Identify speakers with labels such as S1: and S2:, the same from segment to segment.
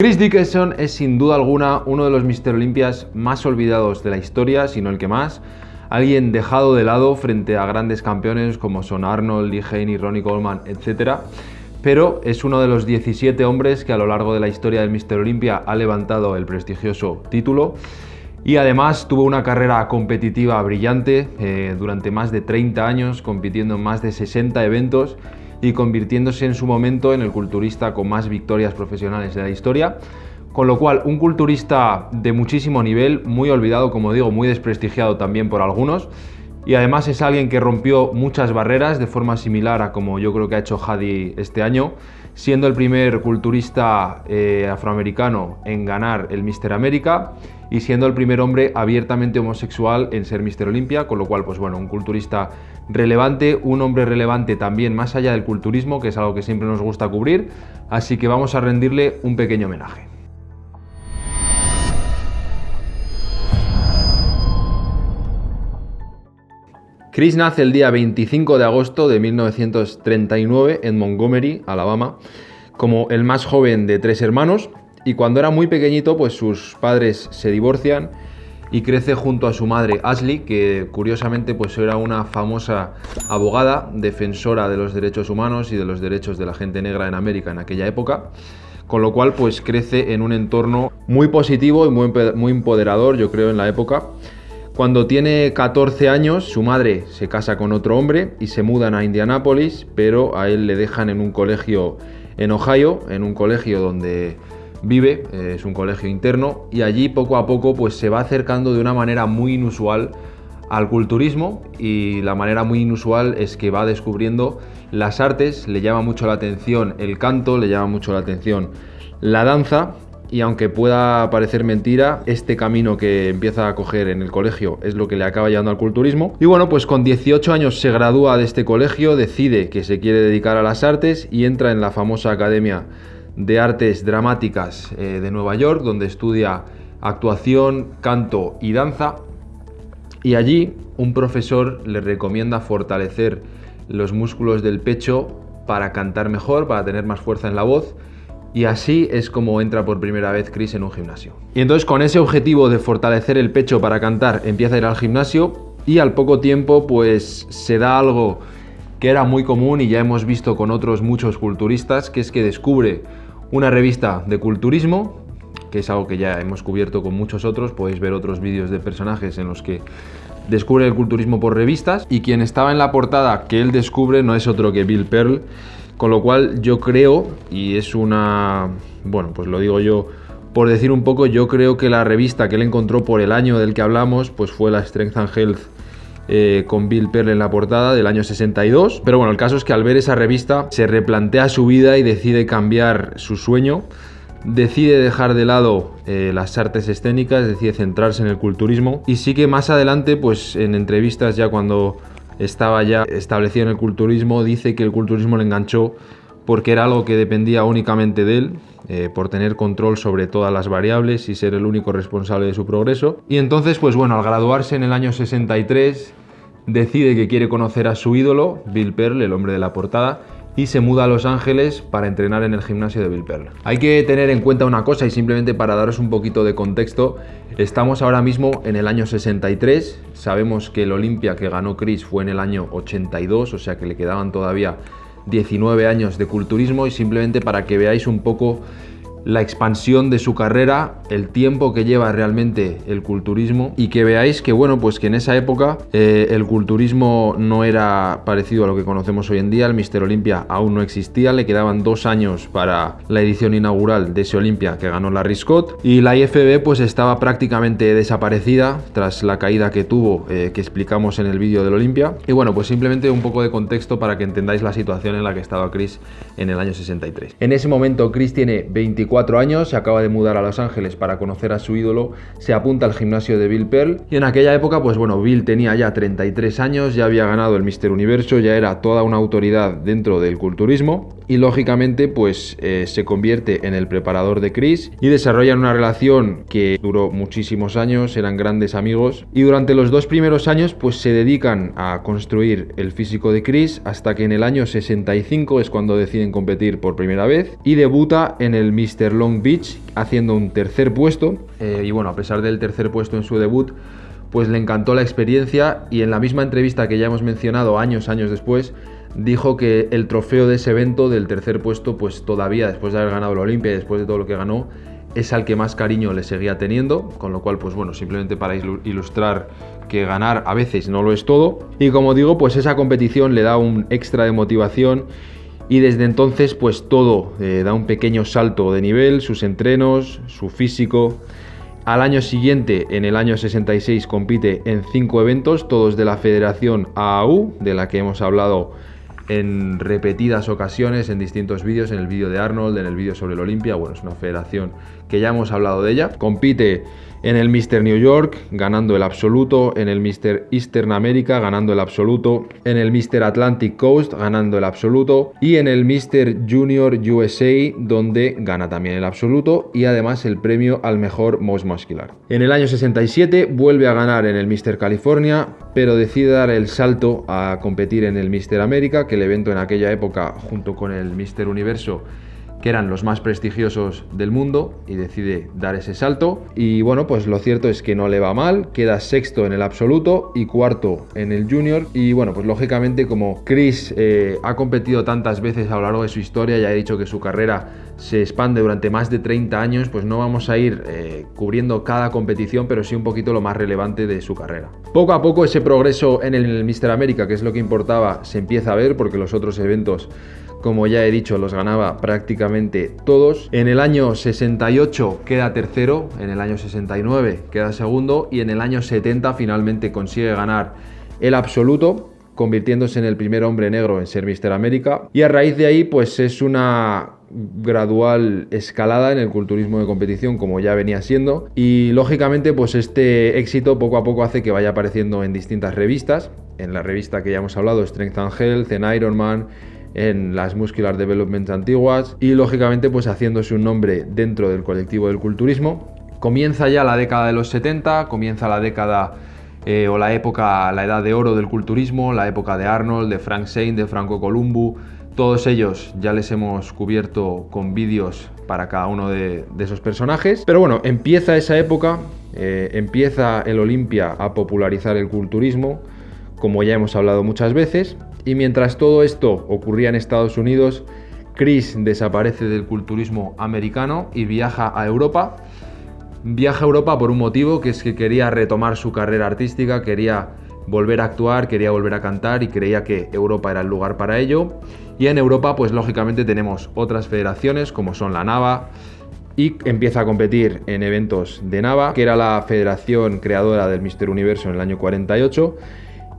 S1: Chris Dickinson es sin duda alguna uno de los Mr. Olympias más olvidados de la historia, si no el que más. Alguien dejado de lado frente a grandes campeones como son Arnold, Lee Haney, Ronnie Coleman, etc. Pero es uno de los 17 hombres que a lo largo de la historia del Mr. Olympia ha levantado el prestigioso título y además tuvo una carrera competitiva brillante eh, durante más de 30 años, compitiendo en más de 60 eventos y convirtiéndose en su momento en el culturista con más victorias profesionales de la historia. Con lo cual, un culturista de muchísimo nivel, muy olvidado, como digo, muy desprestigiado también por algunos. Y además es alguien que rompió muchas barreras de forma similar a como yo creo que ha hecho Hadi este año, siendo el primer culturista eh, afroamericano en ganar el Mister América y siendo el primer hombre abiertamente homosexual en ser Mister Olympia, con lo cual, pues bueno, un culturista relevante, un hombre relevante también más allá del culturismo, que es algo que siempre nos gusta cubrir, así que vamos a rendirle un pequeño homenaje. Chris nace el día 25 de agosto de 1939 en Montgomery, Alabama, como el más joven de tres hermanos y cuando era muy pequeñito pues sus padres se divorcian y crece junto a su madre Ashley, que curiosamente pues era una famosa abogada, defensora de los derechos humanos y de los derechos de la gente negra en América en aquella época, con lo cual pues crece en un entorno muy positivo y muy, muy empoderador, yo creo, en la época. Cuando tiene 14 años, su madre se casa con otro hombre y se mudan a Indianápolis, pero a él le dejan en un colegio en Ohio, en un colegio donde vive, eh, es un colegio interno, y allí poco a poco pues, se va acercando de una manera muy inusual al culturismo y la manera muy inusual es que va descubriendo las artes, le llama mucho la atención el canto, le llama mucho la atención la danza y aunque pueda parecer mentira, este camino que empieza a coger en el colegio es lo que le acaba llevando al culturismo. Y bueno, pues con 18 años se gradúa de este colegio, decide que se quiere dedicar a las artes y entra en la famosa Academia de Artes Dramáticas eh, de Nueva York, donde estudia actuación, canto y danza. Y allí un profesor le recomienda fortalecer los músculos del pecho para cantar mejor, para tener más fuerza en la voz. Y así es como entra por primera vez Chris en un gimnasio. Y entonces con ese objetivo de fortalecer el pecho para cantar, empieza a ir al gimnasio y al poco tiempo pues se da algo que era muy común y ya hemos visto con otros muchos culturistas, que es que descubre una revista de culturismo, que es algo que ya hemos cubierto con muchos otros, podéis ver otros vídeos de personajes en los que descubre el culturismo por revistas. Y quien estaba en la portada que él descubre no es otro que Bill Pearl, con lo cual yo creo, y es una, bueno, pues lo digo yo por decir un poco, yo creo que la revista que él encontró por el año del que hablamos, pues fue la Strength and Health eh, con Bill Pearl en la portada del año 62. Pero bueno, el caso es que al ver esa revista se replantea su vida y decide cambiar su sueño. Decide dejar de lado eh, las artes escénicas, decide centrarse en el culturismo y sí que más adelante, pues en entrevistas ya cuando estaba ya establecido en el culturismo, dice que el culturismo le enganchó porque era algo que dependía únicamente de él, eh, por tener control sobre todas las variables y ser el único responsable de su progreso. Y entonces, pues bueno, al graduarse en el año 63, decide que quiere conocer a su ídolo, Bill Pearl, el hombre de la portada, y se muda a Los Ángeles para entrenar en el gimnasio de Bill Pearl. Hay que tener en cuenta una cosa y simplemente para daros un poquito de contexto, estamos ahora mismo en el año 63, sabemos que el Olimpia que ganó Chris fue en el año 82, o sea que le quedaban todavía 19 años de culturismo y simplemente para que veáis un poco la expansión de su carrera, el tiempo que lleva realmente el culturismo y que veáis que bueno, pues que en esa época eh, el culturismo no era parecido a lo que conocemos hoy en día, el Mister Olympia aún no existía, le quedaban dos años para la edición inaugural de ese Olympia que ganó Larry Scott y la IFB pues estaba prácticamente desaparecida tras la caída que tuvo eh, que explicamos en el vídeo del Olympia y bueno, pues simplemente un poco de contexto para que entendáis la situación en la que estaba Chris en el año 63. En ese momento Chris tiene 24 años, se acaba de mudar a Los Ángeles para conocer a su ídolo, se apunta al gimnasio de Bill Pearl y en aquella época, pues bueno, Bill tenía ya 33 años, ya había ganado el Mister Universo, ya era toda una autoridad dentro del culturismo y lógicamente pues eh, se convierte en el preparador de Chris y desarrollan una relación que duró muchísimos años, eran grandes amigos y durante los dos primeros años pues se dedican a construir el físico de Chris hasta que en el año 65 es cuando deciden competir por primera vez y debuta en el Mister Long Beach, haciendo un tercer puesto. Eh, y bueno, a pesar del tercer puesto en su debut, pues le encantó la experiencia y en la misma entrevista que ya hemos mencionado años, años después, dijo que el trofeo de ese evento del tercer puesto, pues todavía después de haber ganado la Olimpia y después de todo lo que ganó, es al que más cariño le seguía teniendo, con lo cual, pues bueno, simplemente para ilustrar que ganar a veces no lo es todo. Y como digo, pues esa competición le da un extra de motivación y desde entonces pues todo eh, da un pequeño salto de nivel, sus entrenos, su físico. Al año siguiente, en el año 66, compite en cinco eventos, todos de la Federación AAU, de la que hemos hablado en repetidas ocasiones en distintos vídeos, en el vídeo de Arnold, en el vídeo sobre el Olimpia, bueno, es una federación que ya hemos hablado de ella. Compite en el Mr. New York, ganando el absoluto, en el Mr. Eastern America, ganando el absoluto, en el Mr. Atlantic Coast, ganando el absoluto, y en el Mr. Junior USA, donde gana también el absoluto y además el premio al mejor most muscular. En el año 67 vuelve a ganar en el Mr. California, pero decide dar el salto a competir en el Mr. America, que el evento en aquella época, junto con el Mr. Universo, que eran los más prestigiosos del mundo y decide dar ese salto. Y bueno, pues lo cierto es que no le va mal, queda sexto en el absoluto y cuarto en el junior. Y bueno, pues lógicamente como Chris eh, ha competido tantas veces a lo largo de su historia y ha dicho que su carrera se expande durante más de 30 años, pues no vamos a ir eh, cubriendo cada competición, pero sí un poquito lo más relevante de su carrera. Poco a poco ese progreso en el Mister América, que es lo que importaba, se empieza a ver porque los otros eventos como ya he dicho, los ganaba prácticamente todos. En el año 68 queda tercero, en el año 69 queda segundo y en el año 70 finalmente consigue ganar el absoluto convirtiéndose en el primer hombre negro en ser Mister América. Y a raíz de ahí pues es una gradual escalada en el culturismo de competición como ya venía siendo. Y lógicamente pues este éxito poco a poco hace que vaya apareciendo en distintas revistas. En la revista que ya hemos hablado Strength and Health, en Ironman en las Muscular Development antiguas y lógicamente pues haciéndose un nombre dentro del colectivo del culturismo. Comienza ya la década de los 70, comienza la década eh, o la época, la edad de oro del culturismo, la época de Arnold, de Frank Zane, de Franco Columbu, todos ellos ya les hemos cubierto con vídeos para cada uno de, esos personajes. Pero bueno, empieza esa época, eh, empieza el Olimpia a popularizar el culturismo, como ya hemos hablado muchas veces, y mientras todo esto ocurría en Estados Unidos, Chris desaparece del culturismo americano y viaja a Europa. Viaja a Europa por un motivo, que es que quería retomar su carrera artística, quería volver a actuar, quería volver a cantar y creía que Europa era el lugar para ello. Y en Europa, pues lógicamente tenemos otras federaciones como son la NAVA, y empieza a competir en eventos de NAVA, que era la federación creadora del Mister Universo en el año 48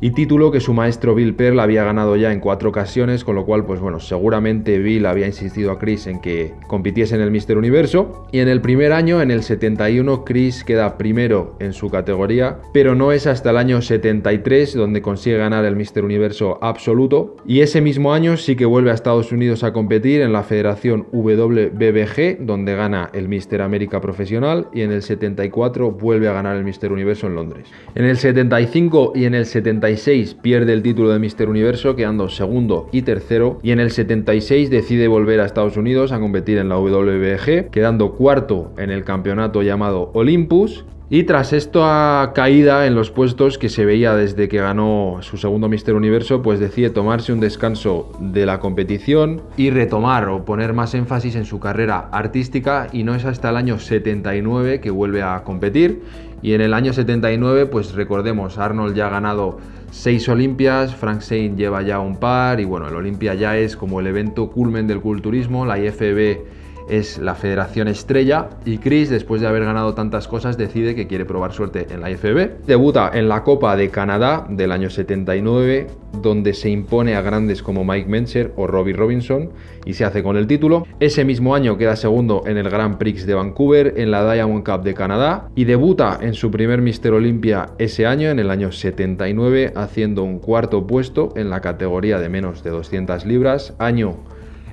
S1: y título que su maestro Bill Pearl había ganado ya en cuatro ocasiones, con lo cual, pues bueno, seguramente Bill había insistido a Chris en que compitiese en el Mister Universo. Y en el primer año, en el 71, Chris queda primero en su categoría, pero no es hasta el año 73 donde consigue ganar el Mister Universo absoluto. Y ese mismo año sí que vuelve a Estados Unidos a competir en la Federación WBBG, donde gana el Mister América Profesional, y en el 74 vuelve a ganar el Mister Universo en Londres. En el 75 y en el 76 pierde el título de Mister Universo quedando segundo y tercero y en el 76 decide volver a Estados Unidos a competir en la WBG quedando cuarto en el campeonato llamado Olympus y tras esta caída en los puestos que se veía desde que ganó su segundo Mister Universo, pues decide tomarse un descanso de la competición y retomar o poner más énfasis en su carrera artística. Y no es hasta el año 79 que vuelve a competir. Y en el año 79 pues recordemos Arnold ya ha ganado seis Olimpias, Frank Zane lleva ya un par y bueno el Olimpia ya es como el evento culmen del culturismo, la IFB es la federación estrella y Chris, después de haber ganado tantas cosas, decide que quiere probar suerte en la IFB. Debuta en la Copa de Canadá del año 79, donde se impone a grandes como Mike Mencher o Robbie Robinson y se hace con el título. Ese mismo año queda segundo en el Grand Prix de Vancouver, en la Diamond Cup de Canadá y debuta en su primer Mister Olympia ese año, en el año 79, haciendo un cuarto puesto en la categoría de menos de 200 libras, año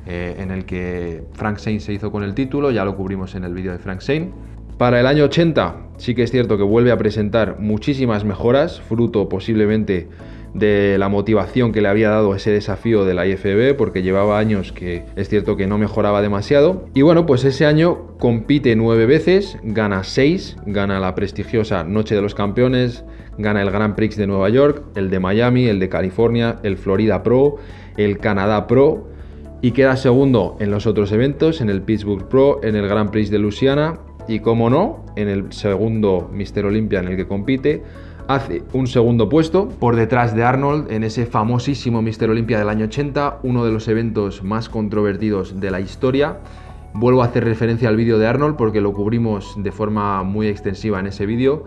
S1: eh, en el que Frank Zane se hizo con el título, ya lo cubrimos en el vídeo de Frank Zane. Para el año 80 sí que es cierto que vuelve a presentar muchísimas mejoras, fruto posiblemente de la motivación que le había dado ese desafío de la IFB, porque llevaba años que es cierto que no mejoraba demasiado. Y bueno, pues ese año compite nueve veces, gana seis, gana la prestigiosa Noche de los Campeones, gana el Grand Prix de Nueva York, el de Miami, el de California, el Florida Pro, el Canadá Pro y queda segundo en los otros eventos, en el Pittsburgh Pro, en el Grand Prix de Luisiana y, como no, en el segundo Mister Olympia en el que compite, hace un segundo puesto por detrás de Arnold en ese famosísimo Mister Olympia del año 80, uno de los eventos más controvertidos de la historia. Vuelvo a hacer referencia al vídeo de Arnold porque lo cubrimos de forma muy extensiva en ese vídeo.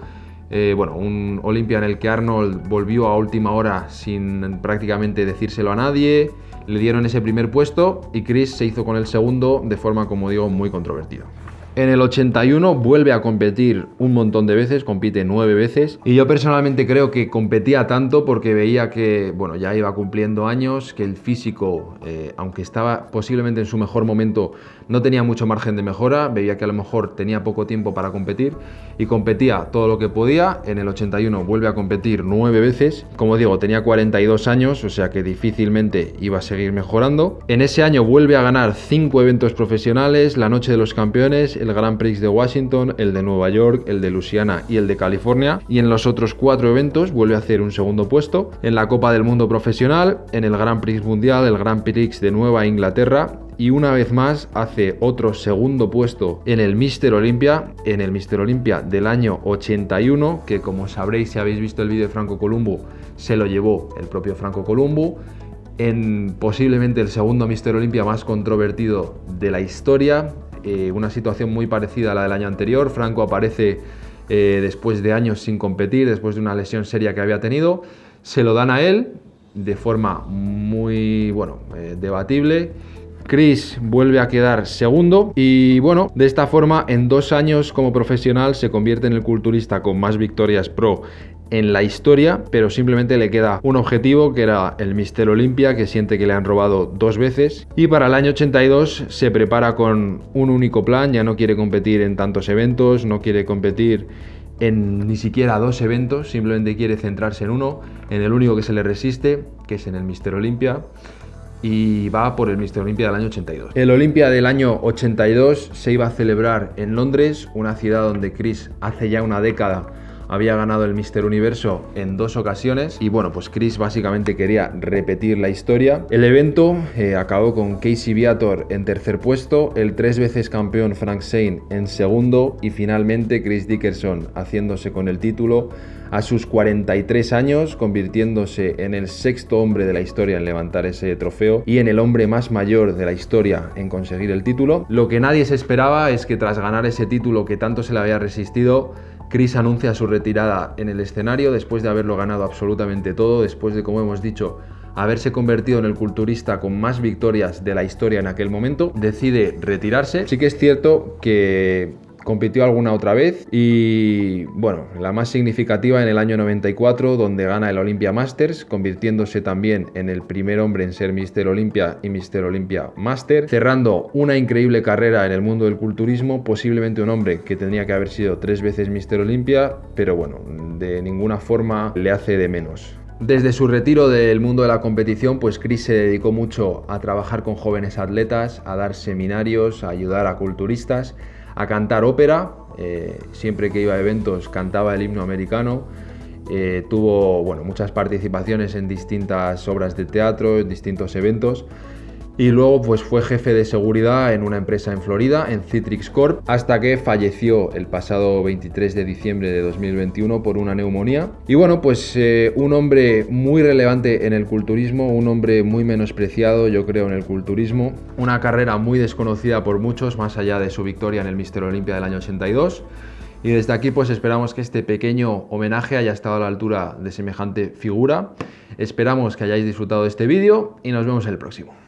S1: Eh, bueno, un Olympia en el que Arnold volvió a última hora sin prácticamente decírselo a nadie, le dieron ese primer puesto y Chris se hizo con el segundo de forma, como digo, muy controvertida. En el 81 vuelve a competir un montón de veces, compite nueve veces. Y yo personalmente creo que competía tanto porque veía que, bueno, ya iba cumpliendo años, que el físico, eh, aunque estaba posiblemente en su mejor momento, no tenía mucho margen de mejora. Veía que a lo mejor tenía poco tiempo para competir y competía todo lo que podía. En el 81 vuelve a competir nueve veces. Como digo, tenía 42 años, o sea que difícilmente iba a seguir mejorando. En ese año vuelve a ganar cinco eventos profesionales, la Noche de los Campeones, el Grand Prix de Washington, el de Nueva York, el de Luisiana y el de California. Y en los otros cuatro eventos vuelve a hacer un segundo puesto. En la Copa del Mundo Profesional, en el Grand Prix Mundial, el Grand Prix de Nueva Inglaterra y una vez más hace otro segundo puesto en el Mister Olympia, en el Mister Olympia del año 81, que como sabréis si habéis visto el vídeo de Franco Columbo, se lo llevó el propio Franco Columbo, en posiblemente el segundo Mister Olympia más controvertido de la historia, eh, una situación muy parecida a la del año anterior. Franco aparece eh, después de años sin competir, después de una lesión seria que había tenido. Se lo dan a él de forma muy, bueno, eh, debatible. Chris vuelve a quedar segundo y bueno, de esta forma en dos años como profesional se convierte en el culturista con más victorias pro en la historia, pero simplemente le queda un objetivo que era el Mister Olympia, que siente que le han robado dos veces. Y para el año 82 se prepara con un único plan, ya no quiere competir en tantos eventos, no quiere competir en ni siquiera dos eventos, simplemente quiere centrarse en uno, en el único que se le resiste, que es en el Mister Olympia y va por el Mister Olympia del año 82. El Olympia del año 82 se iba a celebrar en Londres, una ciudad donde Chris hace ya una década había ganado el Mister Universo en dos ocasiones y bueno, pues Chris básicamente quería repetir la historia. El evento eh, acabó con Casey Viator en tercer puesto, el tres veces campeón Frank Zane en segundo y finalmente Chris Dickerson haciéndose con el título a sus 43 años, convirtiéndose en el sexto hombre de la historia en levantar ese trofeo y en el hombre más mayor de la historia en conseguir el título. Lo que nadie se esperaba es que tras ganar ese título que tanto se le había resistido, Chris anuncia su retirada en el escenario después de haberlo ganado absolutamente todo, después de, como hemos dicho, haberse convertido en el culturista con más victorias de la historia en aquel momento, decide retirarse. Sí que es cierto que compitió alguna otra vez y bueno, la más significativa en el año 94 donde gana el Olympia Masters, convirtiéndose también en el primer hombre en ser Mister Olympia y Mister Olympia Master, cerrando una increíble carrera en el mundo del culturismo, posiblemente un hombre que tendría que haber sido tres veces Mister Olympia, pero bueno, de ninguna forma le hace de menos. Desde su retiro del mundo de la competición, pues Chris se dedicó mucho a trabajar con jóvenes atletas, a dar seminarios, a ayudar a culturistas a cantar ópera. Eh, siempre que iba a eventos cantaba el himno americano. Eh, tuvo bueno, muchas participaciones en distintas obras de teatro, en distintos eventos y luego pues fue jefe de seguridad en una empresa en Florida, en Citrix Corp, hasta que falleció el pasado 23 de diciembre de 2021 por una neumonía. Y bueno, pues eh, un hombre muy relevante en el culturismo, un hombre muy menospreciado yo creo en el culturismo, una carrera muy desconocida por muchos, más allá de su victoria en el Mister Olympia del año 82. Y desde aquí pues esperamos que este pequeño homenaje haya estado a la altura de semejante figura. Esperamos que hayáis disfrutado de este vídeo y nos vemos en el próximo.